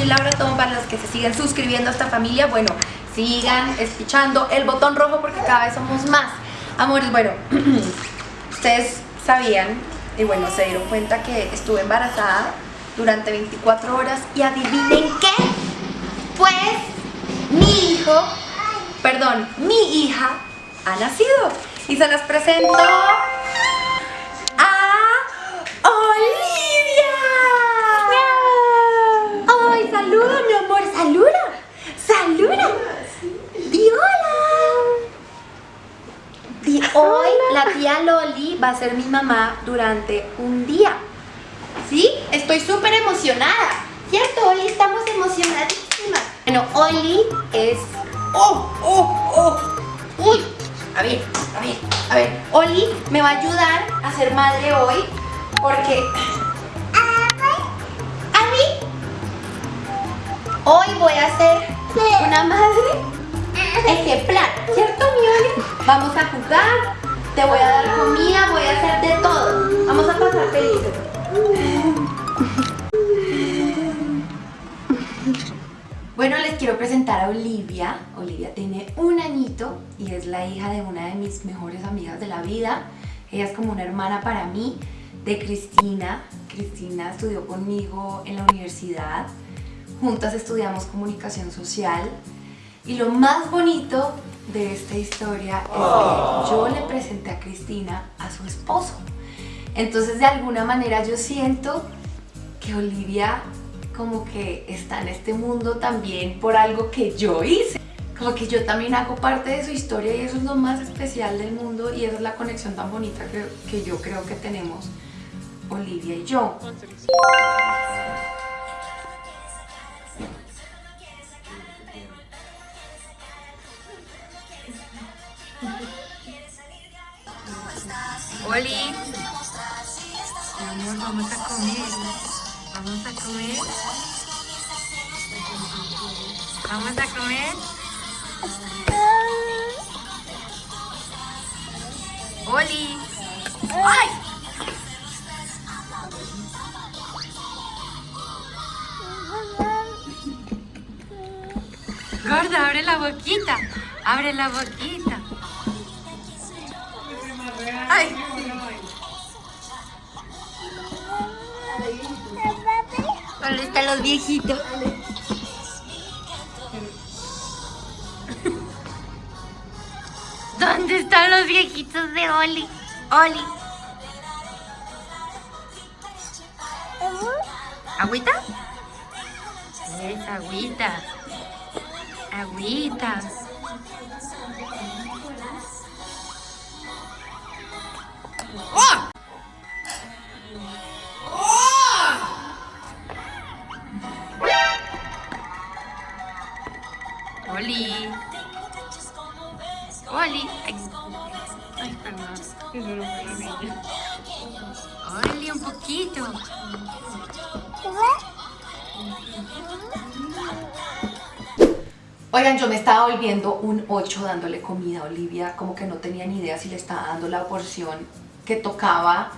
soy Laura Tom, para los que se siguen suscribiendo a esta familia, bueno, sigan escuchando el botón rojo porque cada vez somos más. Amores, bueno, ustedes sabían y bueno, se dieron cuenta que estuve embarazada durante 24 horas y adivinen qué, pues mi hijo, perdón, mi hija ha nacido y se las presento la tía Loli va a ser mi mamá durante un día. ¿Sí? Estoy súper emocionada. ¿Cierto, Oli? Estamos emocionadísimas. Bueno, Oli es... ¡Oh, oh, oh! ¡Uy! A ver, a ver, a ver. Oli me va a ayudar a ser madre hoy porque Hoy voy a ser una madre ejemplar, ¿cierto, mi Vamos a jugar, te voy a dar comida, voy a hacer de todo. Vamos a pasar felices. Bueno, les quiero presentar a Olivia. Olivia tiene un añito y es la hija de una de mis mejores amigas de la vida. Ella es como una hermana para mí, de Cristina. Cristina estudió conmigo en la universidad juntas estudiamos comunicación social y lo más bonito de esta historia es que yo le presenté a Cristina a su esposo. Entonces de alguna manera yo siento que Olivia como que está en este mundo también por algo que yo hice. Como que yo también hago parte de su historia y eso es lo más especial del mundo y esa es la conexión tan bonita que, que yo creo que tenemos Olivia y yo. Oli. Mi amor, vamos a comer. Vamos a comer. Vamos a comer. Oli. ¡Ay! Gorda, abre la boquita. Abre la boquita. ¡Ay! ¿Dónde están los viejitos? ¿Dónde están los viejitos de Oli? Oli. ¿Agüita? Es agüita. Agüita. Oigan, yo me estaba volviendo un 8 dándole comida a Olivia, como que no tenía ni idea si le estaba dando la porción que tocaba.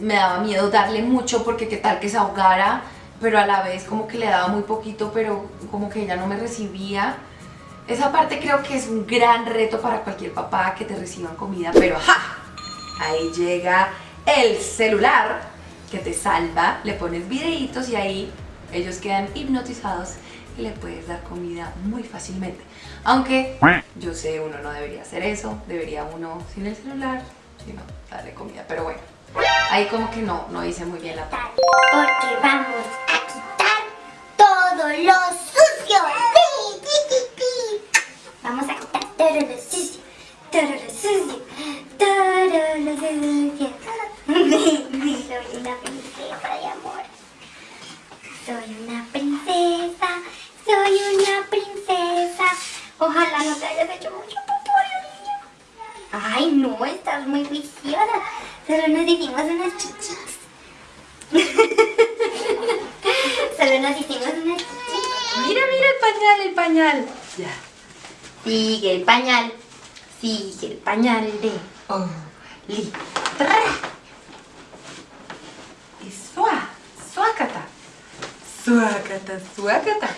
Me daba miedo darle mucho porque qué tal que se ahogara pero a la vez como que le daba muy poquito, pero como que ella no me recibía. Esa parte creo que es un gran reto para cualquier papá que te reciban comida, pero ¡ja! Ahí llega el celular que te salva, le pones videitos y ahí ellos quedan hipnotizados le puedes dar comida muy fácilmente. Aunque yo sé, uno no debería hacer eso, debería uno sin el celular, sino darle comida, pero bueno. Ahí como que no, no hice muy bien la parte. Porque vamos a quitar todo lo sucio. Vamos a quitar todo lo sucio, todo lo sucio, todo lo sucio. Soy una princesa de amor. Soy una princesa, soy una princesa. Ojalá no te hayas hecho mucho popó, Ay, no, estás muy viciosa. Solo nos hicimos unas chichis. Solo nos hicimos unas chichis. Mira, mira el pañal, el pañal. Ya. Sigue el pañal. Sigue el pañal de Oli. Y suá, suácata. Suácata, suácata.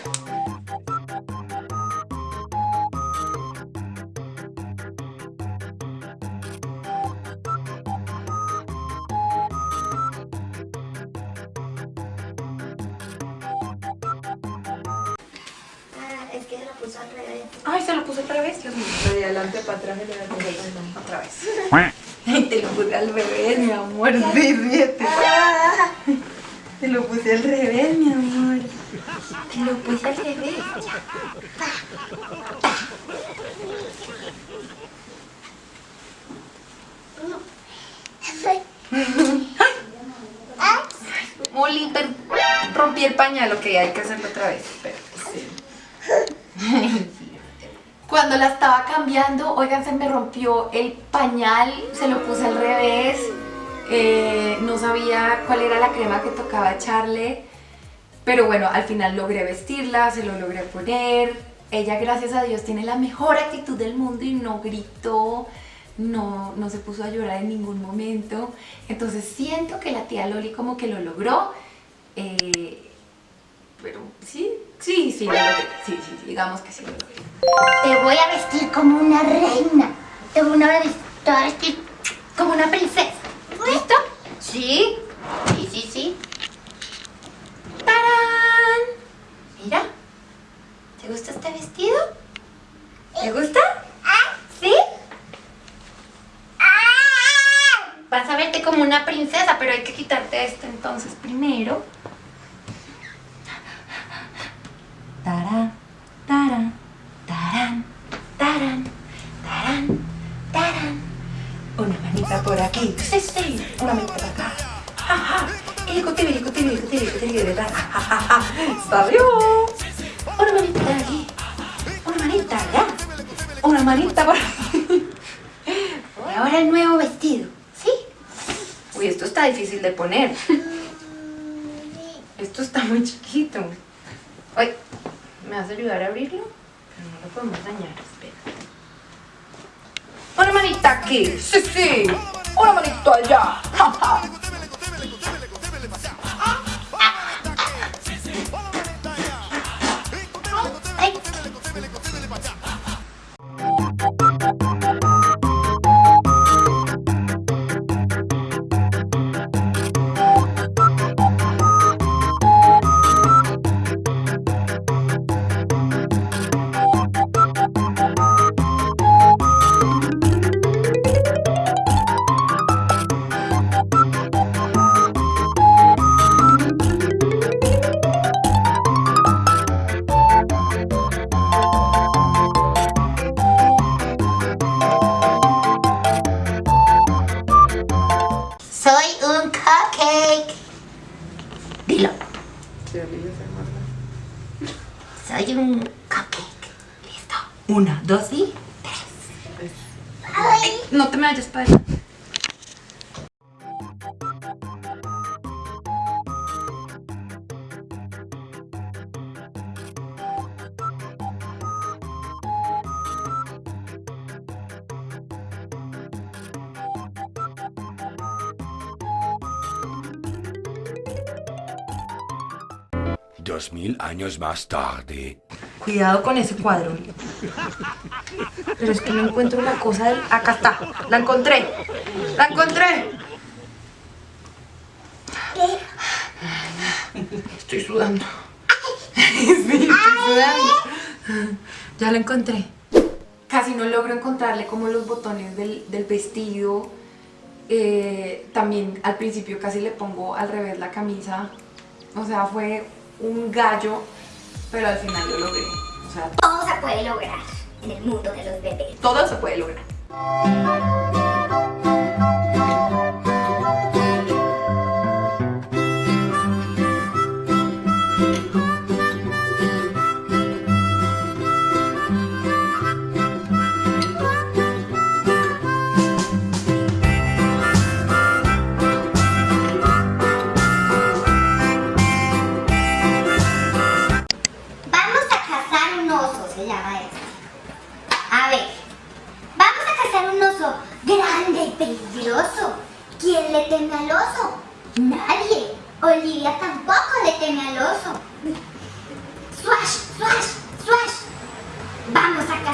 Ay, se lo puse al revés, Dios mío. De adelante para atrás y de adelante para atrás. Ok, otra vez. Ay, te lo puse al revés, mi amor. Ríete. Ah, Te lo puse al revés, mi amor. Te lo puse al revés. Molly, rompí el pañal, ok, hay que hacerlo otra vez. Sí. Cuando la estaba cambiando, oigan, se me rompió el pañal, se lo puse al revés, eh, no sabía cuál era la crema que tocaba echarle, pero bueno, al final logré vestirla, se lo logré poner. Ella, gracias a Dios, tiene la mejor actitud del mundo y no gritó, no, no se puso a llorar en ningún momento. Entonces siento que la tía Loli como que lo logró. eh, pero sí, sí, sí, lo logré. Sí, sí, sí, digamos que sí lo logré. Te voy a vestir como una reina. Te voy a vestir, te voy a vestir como una princesa. ¿Listo? Sí. Sí, sí, sí. ¡Tarán! Mira, ¿te gusta este vestido? ¿Te gusta? ¿Sí? Vas a verte como una princesa, pero hay que quitarte esto entonces primero. Ja. ¡Salió! Una manita aquí. Una manita allá. Una manita por aquí. Y ahora el nuevo vestido. ¿Sí? Uy, esto está difícil de poner. Esto está muy chiquito. Ay, ¿me vas a ayudar a abrirlo? Pero no lo podemos dañar, espera. Una manita aquí. Sí, sí. Una manita allá. Ja, ja. Dos y tres. Ay, no te me vayas para allá. Dos mil años más tarde. Cuidado con ese cuadro. Pero es que no encuentro la cosa del... Acá está. La encontré. La encontré. Estoy sudando. Sí, estoy sudando. Ya la encontré. Casi no logro encontrarle como los botones del, del vestido. Eh, también al principio casi le pongo al revés la camisa. O sea, fue un gallo, pero al final lo logré. O sea, Todo se puede lograr en el mundo de los bebés. todo se puede lograr.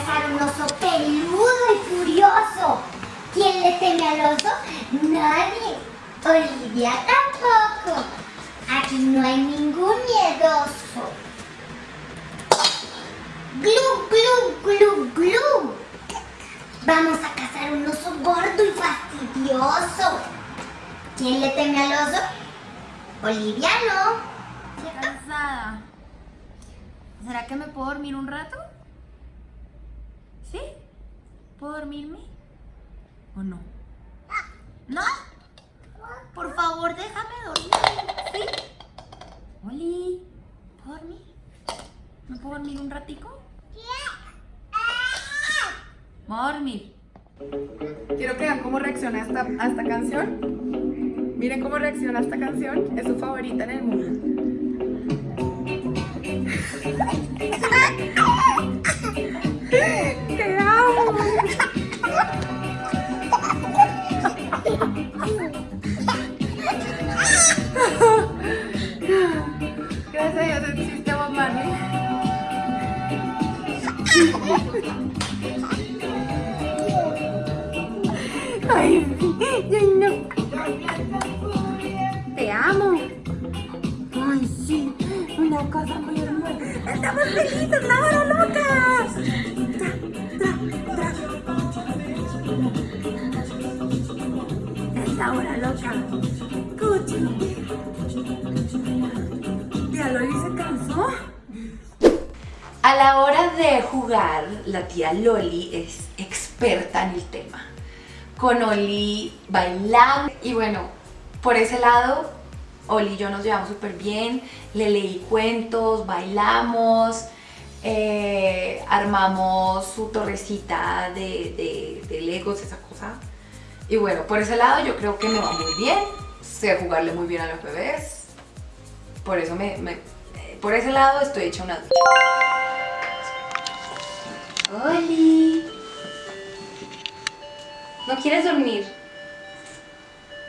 Cazar un oso peludo y furioso. ¿Quién le teme al oso? Nadie. Olivia tampoco. Aquí no hay ningún miedoso. Glu, glu, glu, glu. Vamos a cazar un oso gordo y fastidioso. ¿Quién le teme al oso? Olivia no. Cansada. ¿Será que me puedo dormir un rato? ¿Sí? ¿Puedo dormirme? ¿O no? ¿No? Por favor, déjame dormir. ¿Sí? Oli, ¿puedo dormir? ¿Me puedo dormir un ratico? ¿Me dormir? Quiero que vean cómo reacciona esta, canción. Miren cómo reacciona esta canción. Es su favorita en el mundo. Estamos felices, la hora loca. Es la hora loca. Cuchi. ¿Ya Loli se cansó? A la hora de jugar, la tía Loli es experta en el tema. Con Oli bailamos y bueno, por ese lado, Oli y yo nos llevamos súper bien. Le leí cuentos, bailamos, eh, armamos su torrecita de, de, Legos, esa cosa. Y bueno, por ese lado yo creo que me va muy bien. Sé jugarle muy bien a los bebés. Por eso me, me- por ese lado estoy hecha una. Oli. ¿No quieres dormir?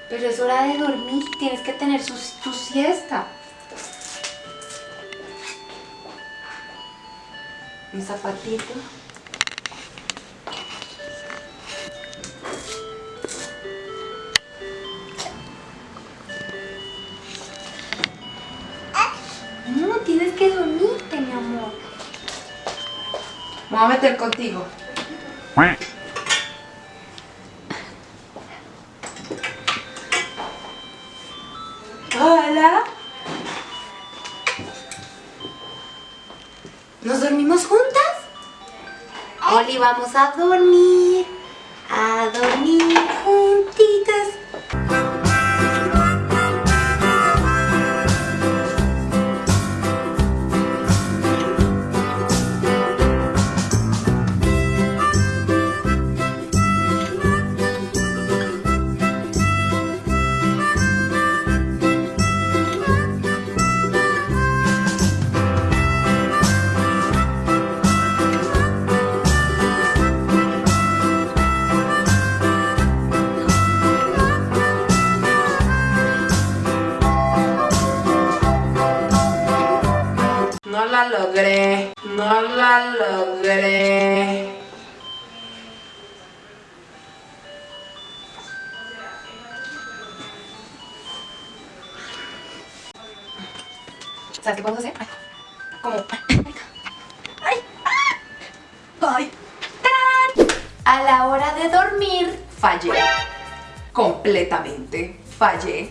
Pero es hora de dormir, tienes que tener su- tu siesta. Un zapatito. No, tienes que dormirte, mi amor. Me voy a meter contigo. ¿Nos dormimos juntas? Oli, vamos a dormir. A dormir ¿Sabes qué podemos hacer? Como... ¡Ay! ¡Ay! ¡Tarán! A la hora de dormir, fallé. Completamente fallé.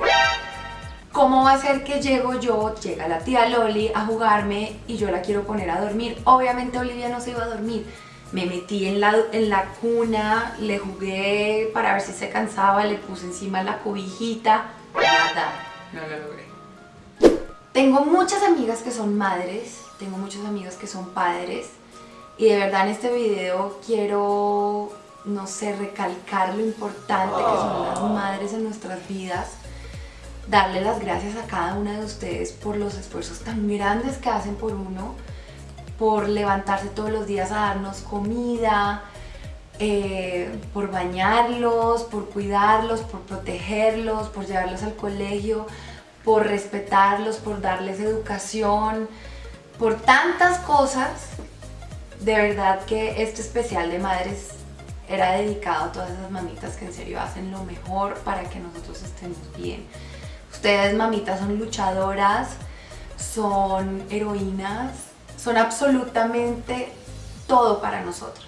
¿Cómo va a ser que llego yo, llega la tía Loli a jugarme y yo la quiero poner a dormir? Obviamente Olivia no se iba a dormir. Me metí en la, en la cuna, le jugué para ver si se cansaba, le puse encima la cobijita. Nada, no lo logré. Tengo muchas amigas que son madres, tengo muchas amigas que son padres y de verdad en este video quiero, no sé, recalcar lo importante que son las madres en nuestras vidas, darle las gracias a cada una de ustedes por los esfuerzos tan grandes que hacen por uno, por levantarse todos los días a darnos comida, eh, por bañarlos, por cuidarlos, por protegerlos, por llevarlos al colegio, por respetarlos, por darles educación, por tantas cosas. De verdad que este especial de madres era dedicado a todas esas mamitas que en serio hacen lo mejor para que nosotros estemos bien. Ustedes, mamitas, son luchadoras, son heroínas, son absolutamente todo para nosotros.